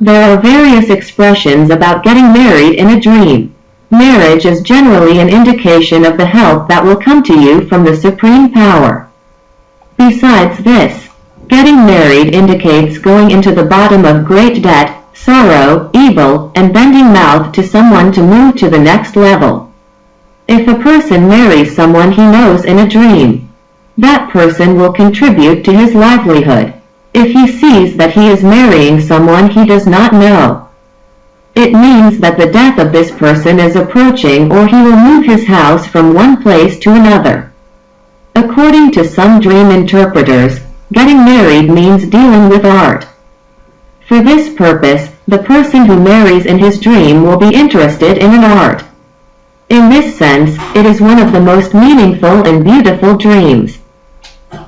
There are various expressions about getting married in a dream. Marriage is generally an indication of the help that will come to you from the supreme power. Besides this, getting married indicates going into the bottom of great debt, sorrow, evil, and bending mouth to someone to move to the next level. If a person marries someone he knows in a dream, that person will contribute to his livelihood. If he sees that he is marrying someone he does not know, it means that the death of this person is approaching or he will move his house from one place to another. According to some dream interpreters, getting married means dealing with art. For this purpose, the person who marries in his dream will be interested in an art. In this sense, it is one of the most meaningful and beautiful dreams.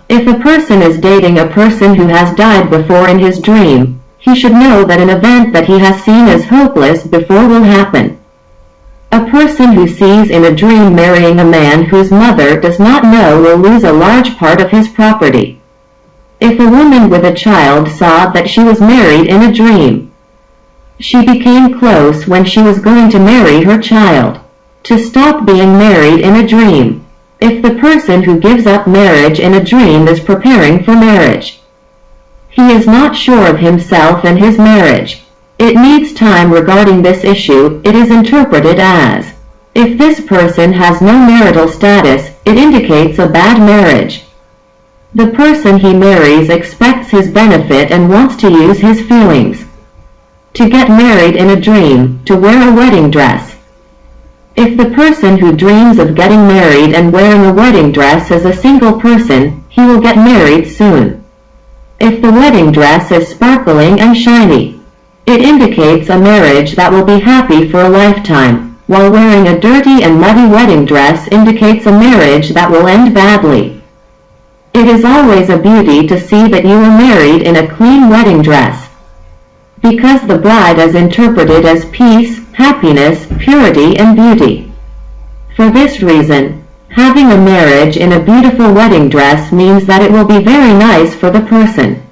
If a person is dating a person who has died before in his dream, he should know that an event that he has seen as hopeless before will happen. A person who sees in a dream marrying a man whose mother does not know will lose a large part of his property. If a woman with a child saw that she was married in a dream, she became close when she was going to marry her child. To stop being married in a dream. If the person who gives up marriage in a dream is preparing for marriage, he is not sure of himself and his marriage. It needs time regarding this issue, it is interpreted as, if this person has no marital status, it indicates a bad marriage. The person he marries expects his benefit and wants to use his feelings. To get married in a dream, to wear a wedding dress. If the person who dreams of getting married and wearing a wedding dress is a single person, he will get married soon. If the wedding dress is sparkling and shiny, it indicates a marriage that will be happy for a lifetime, while wearing a dirty and muddy wedding dress indicates a marriage that will end badly. It is always a beauty to see that you are married in a clean wedding dress. Because the bride is interpreted as peace, happiness, purity and beauty. For this reason, having a marriage in a beautiful wedding dress means that it will be very nice for the person.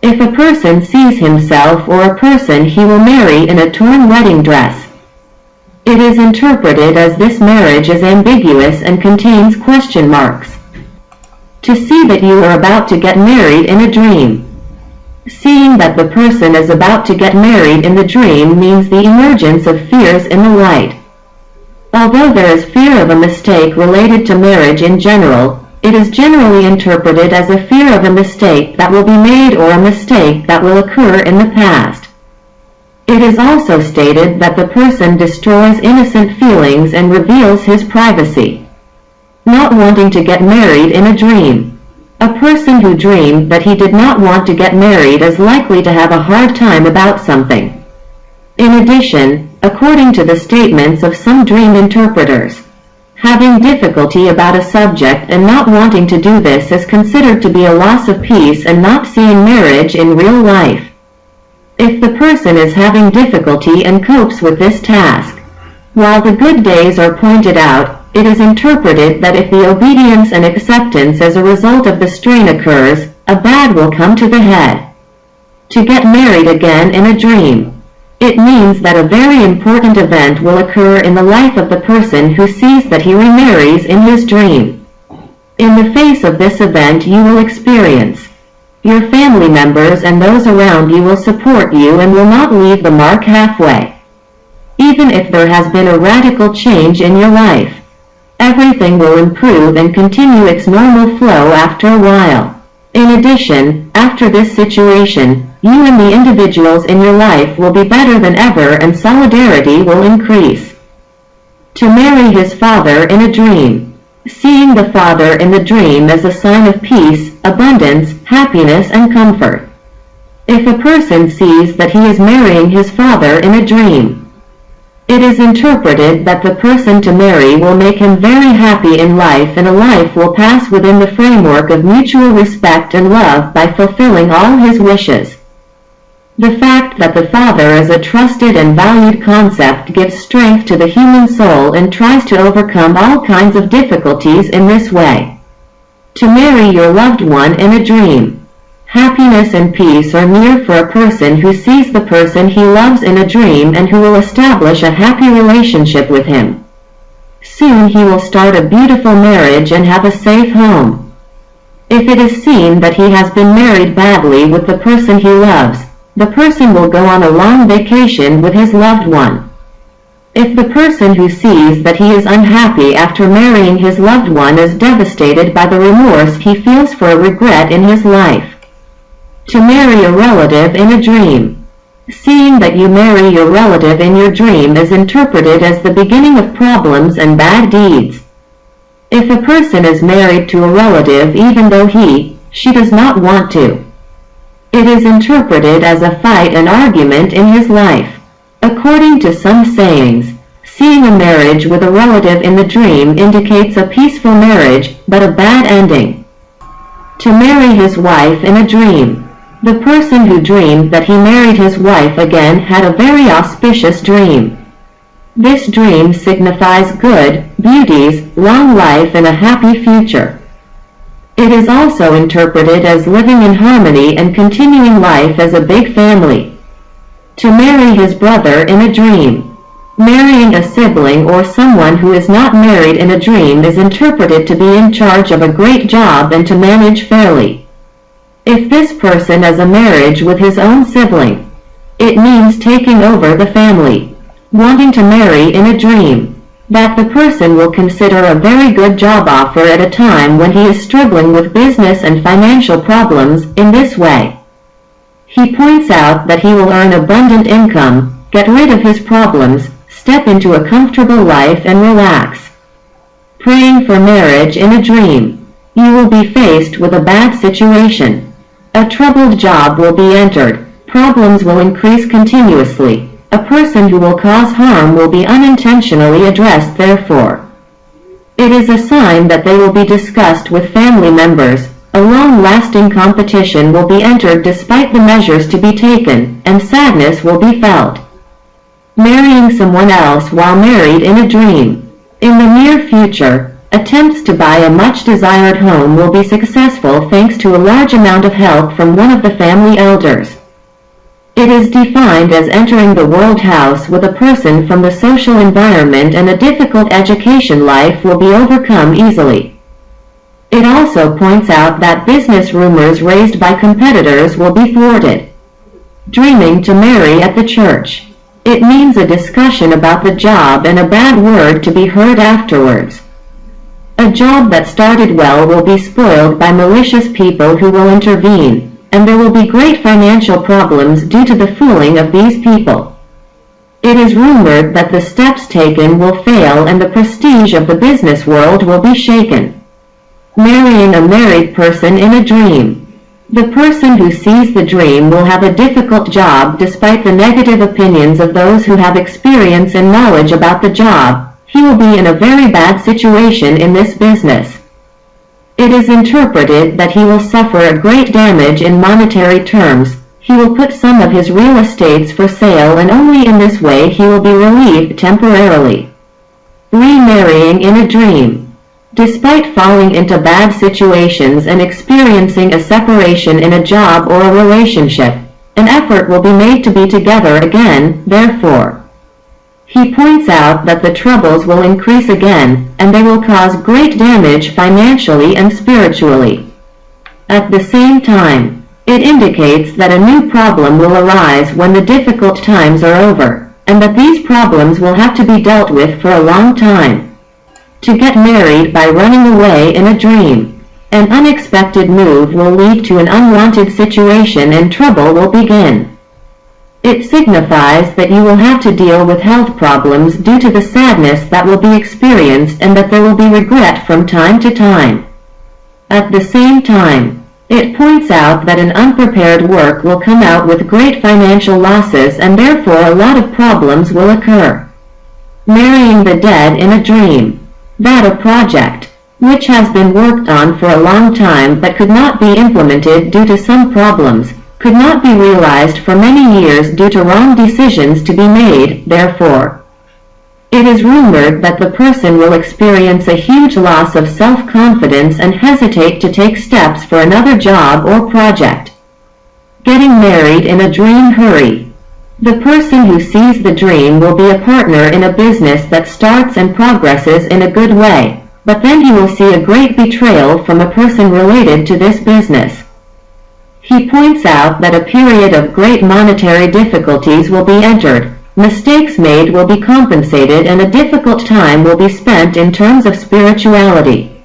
If a person sees himself or a person he will marry in a torn wedding dress, it is interpreted as this marriage is ambiguous and contains question marks. To see that you are about to get married in a dream. Seeing that the person is about to get married in the dream means the emergence of fears in the light. Although there is fear of a mistake related to marriage in general, it is generally interpreted as a fear of a mistake that will be made or a mistake that will occur in the past. It is also stated that the person destroys innocent feelings and reveals his privacy. Not wanting to get married in a dream. A person who dreamed that he did not want to get married is likely to have a hard time about something. In addition, according to the statements of some dream interpreters, having difficulty about a subject and not wanting to do this is considered to be a loss of peace and not seeing marriage in real life. If the person is having difficulty and copes with this task, while the good days are pointed out, it is interpreted that if the obedience and acceptance as a result of the strain occurs, a bad will come to the head. To get married again in a dream. It means that a very important event will occur in the life of the person who sees that he remarries in his dream. In the face of this event you will experience. Your family members and those around you will support you and will not leave the mark halfway. Even if there has been a radical change in your life everything will improve and continue its normal flow after a while. In addition, after this situation, you and the individuals in your life will be better than ever and solidarity will increase. To marry his father in a dream. Seeing the father in the dream as a sign of peace, abundance, happiness and comfort. If a person sees that he is marrying his father in a dream, it is interpreted that the person to marry will make him very happy in life and a life will pass within the framework of mutual respect and love by fulfilling all his wishes. The fact that the father is a trusted and valued concept gives strength to the human soul and tries to overcome all kinds of difficulties in this way. To marry your loved one in a dream. Happiness and peace are near for a person who sees the person he loves in a dream and who will establish a happy relationship with him. Soon he will start a beautiful marriage and have a safe home. If it is seen that he has been married badly with the person he loves, the person will go on a long vacation with his loved one. If the person who sees that he is unhappy after marrying his loved one is devastated by the remorse he feels for a regret in his life. To marry a relative in a dream. Seeing that you marry your relative in your dream is interpreted as the beginning of problems and bad deeds. If a person is married to a relative even though he, she does not want to, it is interpreted as a fight and argument in his life. According to some sayings, seeing a marriage with a relative in the dream indicates a peaceful marriage, but a bad ending. To marry his wife in a dream. The person who dreamed that he married his wife again had a very auspicious dream. This dream signifies good, beauties, long life and a happy future. It is also interpreted as living in harmony and continuing life as a big family. To marry his brother in a dream. Marrying a sibling or someone who is not married in a dream is interpreted to be in charge of a great job and to manage fairly. If this person has a marriage with his own sibling, it means taking over the family. Wanting to marry in a dream. That the person will consider a very good job offer at a time when he is struggling with business and financial problems in this way. He points out that he will earn abundant income, get rid of his problems, step into a comfortable life and relax. Praying for marriage in a dream. You will be faced with a bad situation. A troubled job will be entered. Problems will increase continuously. A person who will cause harm will be unintentionally addressed therefore. It is a sign that they will be discussed with family members. A long-lasting competition will be entered despite the measures to be taken, and sadness will be felt. Marrying someone else while married in a dream. In the near future, Attempts to buy a much-desired home will be successful thanks to a large amount of help from one of the family elders. It is defined as entering the world house with a person from the social environment and a difficult education life will be overcome easily. It also points out that business rumors raised by competitors will be thwarted. Dreaming to marry at the church. It means a discussion about the job and a bad word to be heard afterwards. A job that started well will be spoiled by malicious people who will intervene, and there will be great financial problems due to the fooling of these people. It is rumored that the steps taken will fail and the prestige of the business world will be shaken. Marrying a married person in a dream. The person who sees the dream will have a difficult job despite the negative opinions of those who have experience and knowledge about the job, he will be in a very bad situation in this business. It is interpreted that he will suffer a great damage in monetary terms. He will put some of his real estates for sale and only in this way he will be relieved temporarily. Remarrying in a dream. Despite falling into bad situations and experiencing a separation in a job or a relationship, an effort will be made to be together again, therefore. He points out that the troubles will increase again, and they will cause great damage financially and spiritually. At the same time, it indicates that a new problem will arise when the difficult times are over, and that these problems will have to be dealt with for a long time. To get married by running away in a dream. An unexpected move will lead to an unwanted situation and trouble will begin. It signifies that you will have to deal with health problems due to the sadness that will be experienced and that there will be regret from time to time. At the same time, it points out that an unprepared work will come out with great financial losses and therefore a lot of problems will occur. Marrying the dead in a dream. That a project, which has been worked on for a long time but could not be implemented due to some problems, could not be realized for many years due to wrong decisions to be made, therefore. It is rumored that the person will experience a huge loss of self-confidence and hesitate to take steps for another job or project. Getting married in a dream hurry. The person who sees the dream will be a partner in a business that starts and progresses in a good way, but then he will see a great betrayal from a person related to this business. He points out that a period of great monetary difficulties will be entered, mistakes made will be compensated and a difficult time will be spent in terms of spirituality.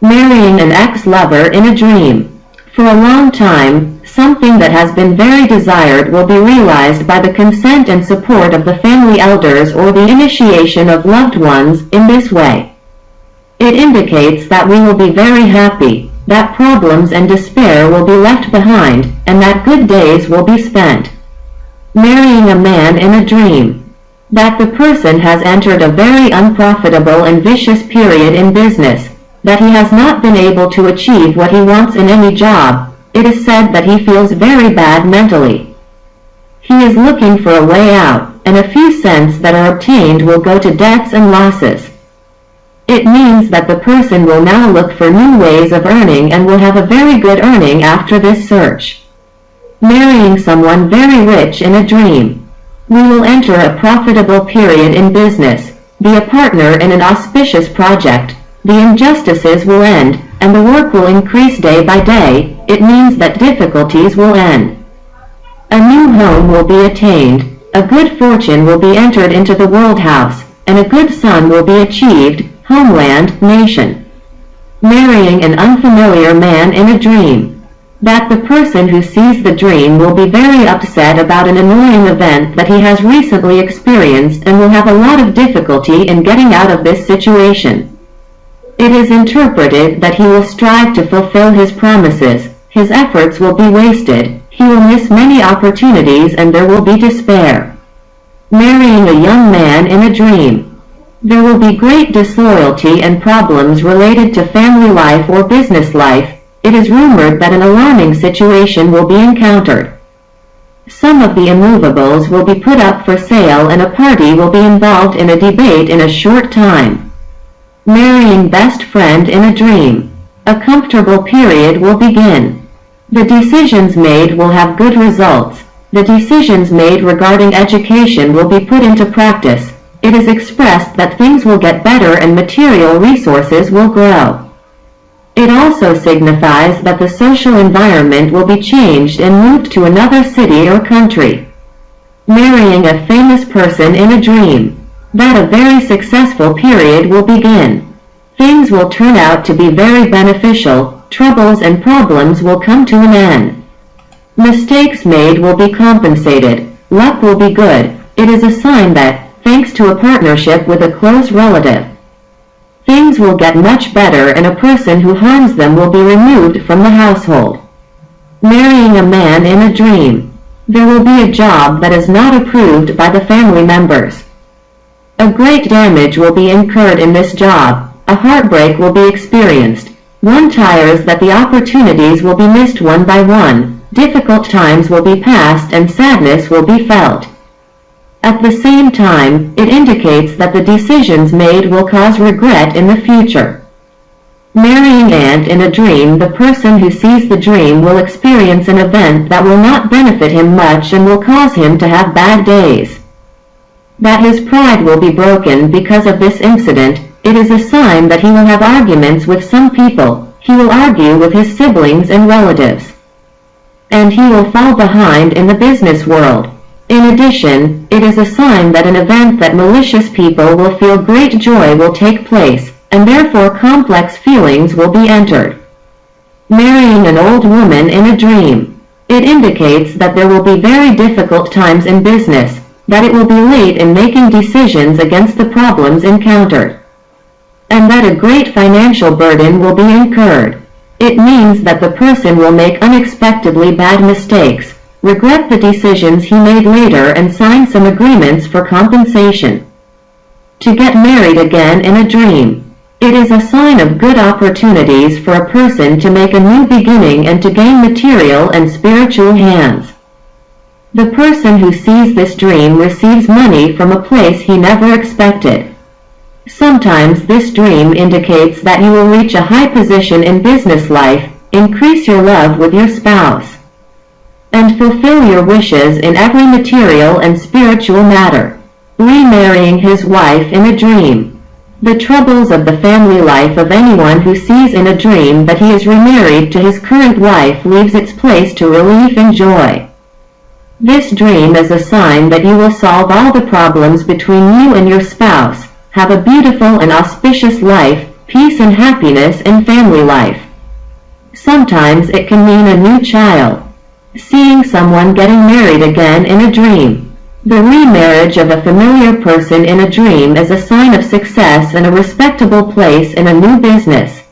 Marrying an ex-lover in a dream. For a long time, something that has been very desired will be realized by the consent and support of the family elders or the initiation of loved ones in this way. It indicates that we will be very happy, that problems and despair will be left behind, and that good days will be spent. Marrying a man in a dream. That the person has entered a very unprofitable and vicious period in business, that he has not been able to achieve what he wants in any job, it is said that he feels very bad mentally. He is looking for a way out, and a few cents that are obtained will go to debts and losses. It means that the person will now look for new ways of earning and will have a very good earning after this search. Marrying someone very rich in a dream. We will enter a profitable period in business, be a partner in an auspicious project, the injustices will end, and the work will increase day by day, it means that difficulties will end. A new home will be attained, a good fortune will be entered into the world house, and a good son will be achieved, homeland, nation. Marrying an unfamiliar man in a dream. That the person who sees the dream will be very upset about an annoying event that he has recently experienced and will have a lot of difficulty in getting out of this situation. It is interpreted that he will strive to fulfill his promises, his efforts will be wasted, he will miss many opportunities and there will be despair. Marrying a young man in a dream. There will be great disloyalty and problems related to family life or business life. It is rumored that an alarming situation will be encountered. Some of the immovables will be put up for sale and a party will be involved in a debate in a short time. Marrying best friend in a dream. A comfortable period will begin. The decisions made will have good results. The decisions made regarding education will be put into practice it is expressed that things will get better and material resources will grow. It also signifies that the social environment will be changed and moved to another city or country. Marrying a famous person in a dream. That a very successful period will begin. Things will turn out to be very beneficial, troubles and problems will come to an end. Mistakes made will be compensated, luck will be good, it is a sign that, thanks to a partnership with a close relative. Things will get much better and a person who harms them will be removed from the household. Marrying a man in a dream. There will be a job that is not approved by the family members. A great damage will be incurred in this job. A heartbreak will be experienced. One tires that the opportunities will be missed one by one. Difficult times will be passed and sadness will be felt. At the same time, it indicates that the decisions made will cause regret in the future. Marrying and in a dream the person who sees the dream will experience an event that will not benefit him much and will cause him to have bad days. That his pride will be broken because of this incident, it is a sign that he will have arguments with some people, he will argue with his siblings and relatives. And he will fall behind in the business world. In addition, it is a sign that an event that malicious people will feel great joy will take place, and therefore complex feelings will be entered. Marrying an old woman in a dream. It indicates that there will be very difficult times in business, that it will be late in making decisions against the problems encountered, and that a great financial burden will be incurred. It means that the person will make unexpectedly bad mistakes, regret the decisions he made later and sign some agreements for compensation. To get married again in a dream. It is a sign of good opportunities for a person to make a new beginning and to gain material and spiritual hands. The person who sees this dream receives money from a place he never expected. Sometimes this dream indicates that you will reach a high position in business life, increase your love with your spouse. And fulfill your wishes in every material and spiritual matter. Remarrying his wife in a dream. The troubles of the family life of anyone who sees in a dream that he is remarried to his current wife leaves its place to relief and joy. This dream is a sign that you will solve all the problems between you and your spouse, have a beautiful and auspicious life, peace and happiness in family life. Sometimes it can mean a new child. Seeing someone getting married again in a dream. The remarriage of a familiar person in a dream is a sign of success and a respectable place in a new business.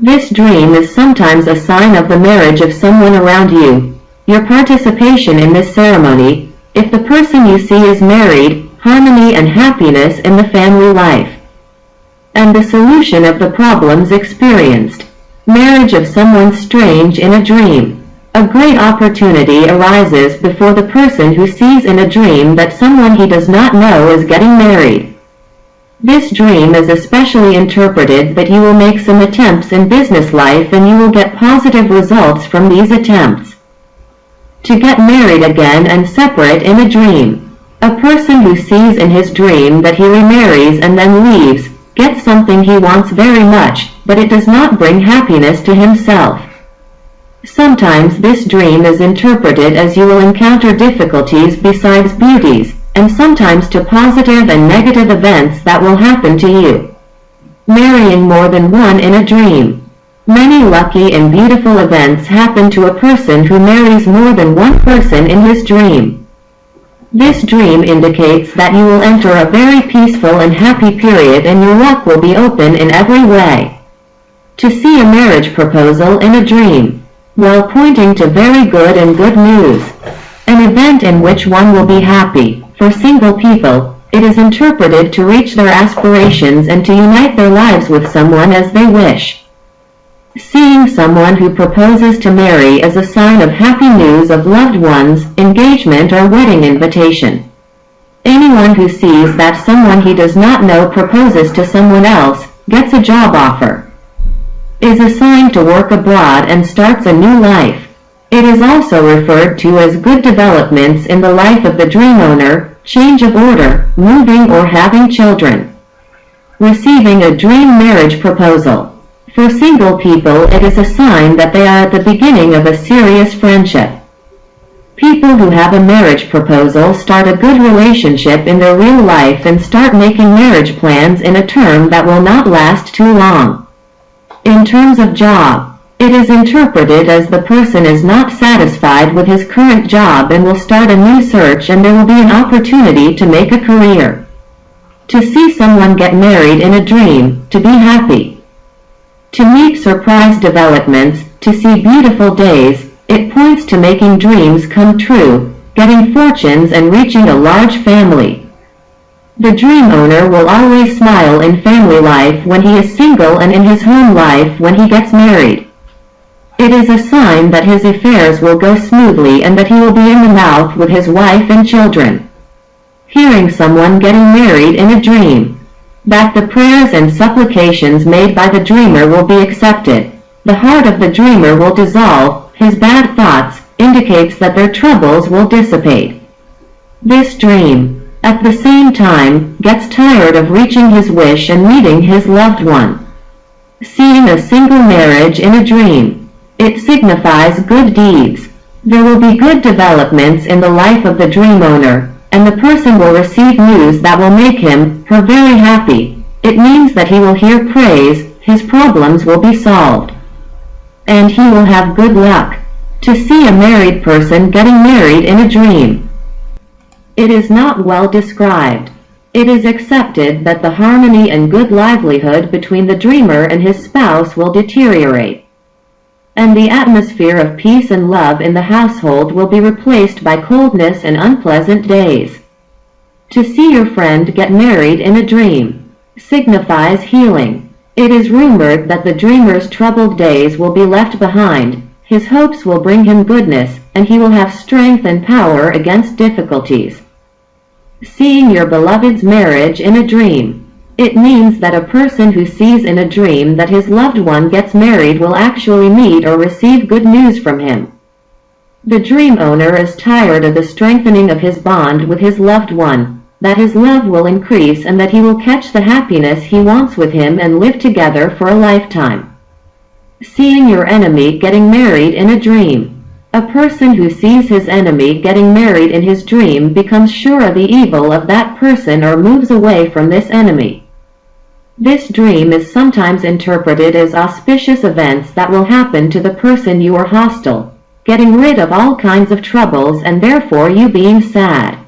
This dream is sometimes a sign of the marriage of someone around you. Your participation in this ceremony, if the person you see is married, harmony and happiness in the family life. And the solution of the problems experienced. Marriage of someone strange in a dream. A great opportunity arises before the person who sees in a dream that someone he does not know is getting married. This dream is especially interpreted that you will make some attempts in business life and you will get positive results from these attempts. To get married again and separate in a dream. A person who sees in his dream that he remarries and then leaves, gets something he wants very much, but it does not bring happiness to himself. Sometimes this dream is interpreted as you will encounter difficulties besides beauties, and sometimes to positive and negative events that will happen to you. Marrying more than one in a dream. Many lucky and beautiful events happen to a person who marries more than one person in his dream. This dream indicates that you will enter a very peaceful and happy period and your luck will be open in every way. To see a marriage proposal in a dream while pointing to very good and good news. An event in which one will be happy. For single people, it is interpreted to reach their aspirations and to unite their lives with someone as they wish. Seeing someone who proposes to marry is a sign of happy news of loved ones, engagement or wedding invitation. Anyone who sees that someone he does not know proposes to someone else, gets a job offer is assigned to work abroad and starts a new life. It is also referred to as good developments in the life of the dream owner, change of order, moving or having children. Receiving a dream marriage proposal. For single people it is a sign that they are at the beginning of a serious friendship. People who have a marriage proposal start a good relationship in their real life and start making marriage plans in a term that will not last too long. In terms of job, it is interpreted as the person is not satisfied with his current job and will start a new search and there will be an opportunity to make a career. To see someone get married in a dream, to be happy. To meet surprise developments, to see beautiful days, it points to making dreams come true, getting fortunes and reaching a large family. The dream owner will always smile in family life when he is single and in his home life when he gets married. It is a sign that his affairs will go smoothly and that he will be in the mouth with his wife and children. Hearing someone getting married in a dream. That the prayers and supplications made by the dreamer will be accepted. The heart of the dreamer will dissolve, his bad thoughts, indicates that their troubles will dissipate. This dream, at the same time, gets tired of reaching his wish and meeting his loved one. Seeing a single marriage in a dream. It signifies good deeds. There will be good developments in the life of the dream owner, and the person will receive news that will make him, her very happy. It means that he will hear praise, his problems will be solved. And he will have good luck. To see a married person getting married in a dream. It is not well described. It is accepted that the harmony and good livelihood between the dreamer and his spouse will deteriorate. And the atmosphere of peace and love in the household will be replaced by coldness and unpleasant days. To see your friend get married in a dream signifies healing. It is rumored that the dreamer's troubled days will be left behind, his hopes will bring him goodness, and he will have strength and power against difficulties. Seeing your beloved's marriage in a dream. It means that a person who sees in a dream that his loved one gets married will actually meet or receive good news from him. The dream owner is tired of the strengthening of his bond with his loved one, that his love will increase and that he will catch the happiness he wants with him and live together for a lifetime. Seeing your enemy getting married in a dream. A person who sees his enemy getting married in his dream becomes sure of the evil of that person or moves away from this enemy. This dream is sometimes interpreted as auspicious events that will happen to the person you are hostile, getting rid of all kinds of troubles and therefore you being sad.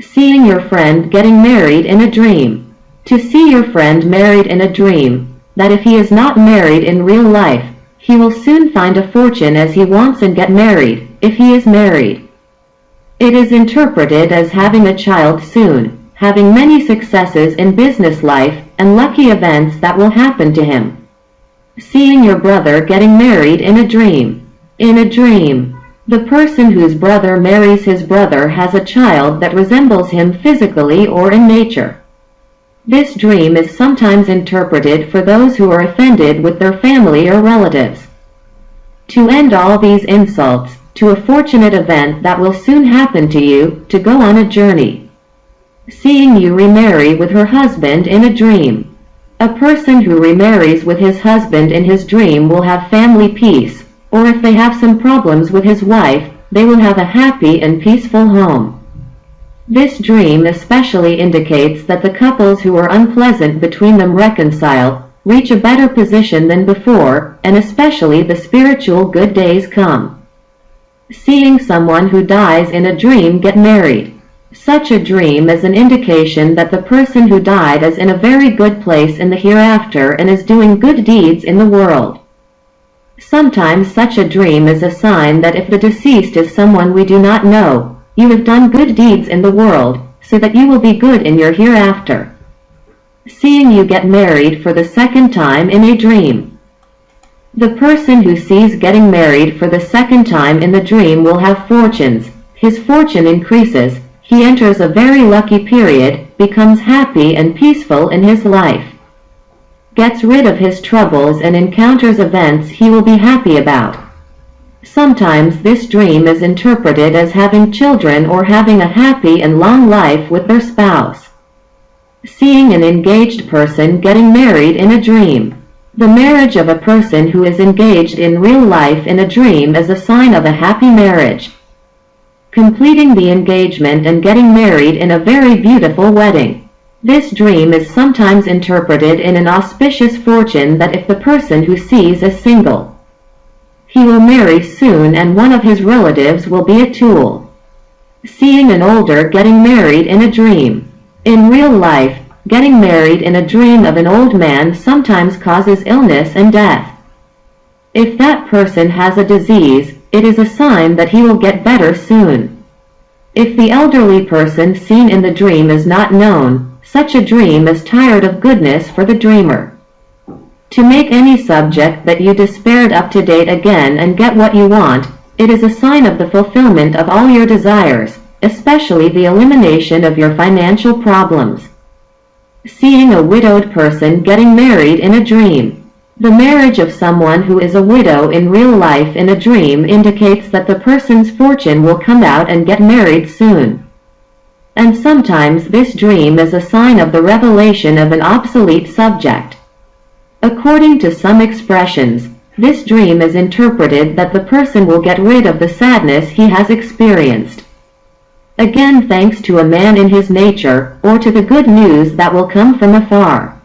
Seeing your friend getting married in a dream. To see your friend married in a dream, that if he is not married in real life, he will soon find a fortune as he wants and get married, if he is married. It is interpreted as having a child soon, having many successes in business life, and lucky events that will happen to him. Seeing your brother getting married in a dream. In a dream, the person whose brother marries his brother has a child that resembles him physically or in nature. This dream is sometimes interpreted for those who are offended with their family or relatives. To end all these insults, to a fortunate event that will soon happen to you, to go on a journey seeing you remarry with her husband in a dream. A person who remarries with his husband in his dream will have family peace, or if they have some problems with his wife, they will have a happy and peaceful home. This dream especially indicates that the couples who are unpleasant between them reconcile, reach a better position than before, and especially the spiritual good days come. Seeing someone who dies in a dream get married. Such a dream is an indication that the person who died is in a very good place in the hereafter and is doing good deeds in the world. Sometimes such a dream is a sign that if the deceased is someone we do not know, you have done good deeds in the world, so that you will be good in your hereafter. Seeing you get married for the second time in a dream. The person who sees getting married for the second time in the dream will have fortunes, his fortune increases, he enters a very lucky period, becomes happy and peaceful in his life, gets rid of his troubles and encounters events he will be happy about. Sometimes this dream is interpreted as having children or having a happy and long life with their spouse. Seeing an engaged person getting married in a dream. The marriage of a person who is engaged in real life in a dream is a sign of a happy marriage completing the engagement and getting married in a very beautiful wedding. This dream is sometimes interpreted in an auspicious fortune that if the person who sees is single, he will marry soon and one of his relatives will be a tool. Seeing an older getting married in a dream. In real life, getting married in a dream of an old man sometimes causes illness and death. If that person has a disease, it is a sign that he will get better soon. If the elderly person seen in the dream is not known, such a dream is tired of goodness for the dreamer. To make any subject that you despaired up to date again and get what you want, it is a sign of the fulfillment of all your desires, especially the elimination of your financial problems. Seeing a widowed person getting married in a dream. The marriage of someone who is a widow in real life in a dream indicates that the person's fortune will come out and get married soon. And sometimes this dream is a sign of the revelation of an obsolete subject. According to some expressions, this dream is interpreted that the person will get rid of the sadness he has experienced. Again thanks to a man in his nature, or to the good news that will come from afar.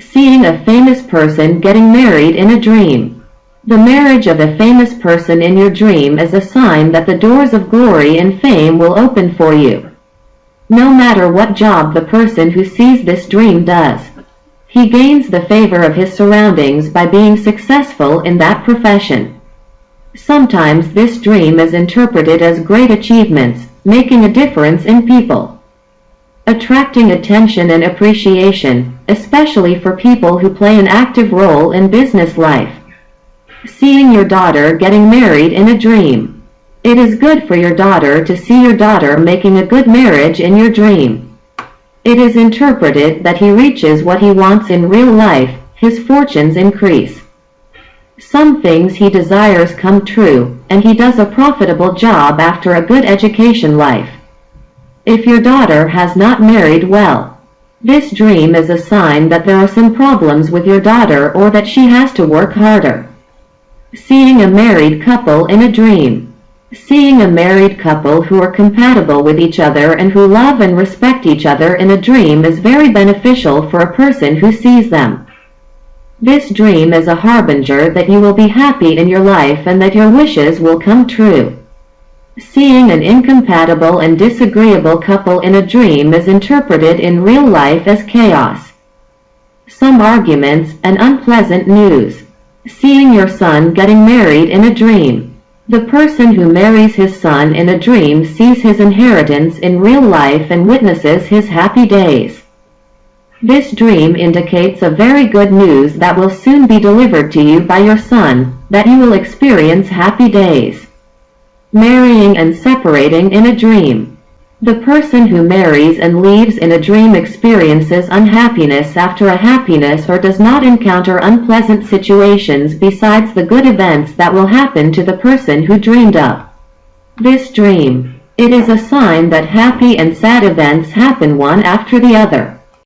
Seeing a famous person getting married in a dream. The marriage of a famous person in your dream is a sign that the doors of glory and fame will open for you. No matter what job the person who sees this dream does, he gains the favor of his surroundings by being successful in that profession. Sometimes this dream is interpreted as great achievements, making a difference in people attracting attention and appreciation, especially for people who play an active role in business life. Seeing your daughter getting married in a dream. It is good for your daughter to see your daughter making a good marriage in your dream. It is interpreted that he reaches what he wants in real life, his fortunes increase. Some things he desires come true, and he does a profitable job after a good education life. If your daughter has not married well, this dream is a sign that there are some problems with your daughter or that she has to work harder. Seeing a married couple in a dream. Seeing a married couple who are compatible with each other and who love and respect each other in a dream is very beneficial for a person who sees them. This dream is a harbinger that you will be happy in your life and that your wishes will come true. Seeing an incompatible and disagreeable couple in a dream is interpreted in real life as chaos. Some arguments and unpleasant news. Seeing your son getting married in a dream. The person who marries his son in a dream sees his inheritance in real life and witnesses his happy days. This dream indicates a very good news that will soon be delivered to you by your son, that you will experience happy days. Marrying and separating in a dream. The person who marries and leaves in a dream experiences unhappiness after a happiness or does not encounter unpleasant situations besides the good events that will happen to the person who dreamed of. This dream. It is a sign that happy and sad events happen one after the other.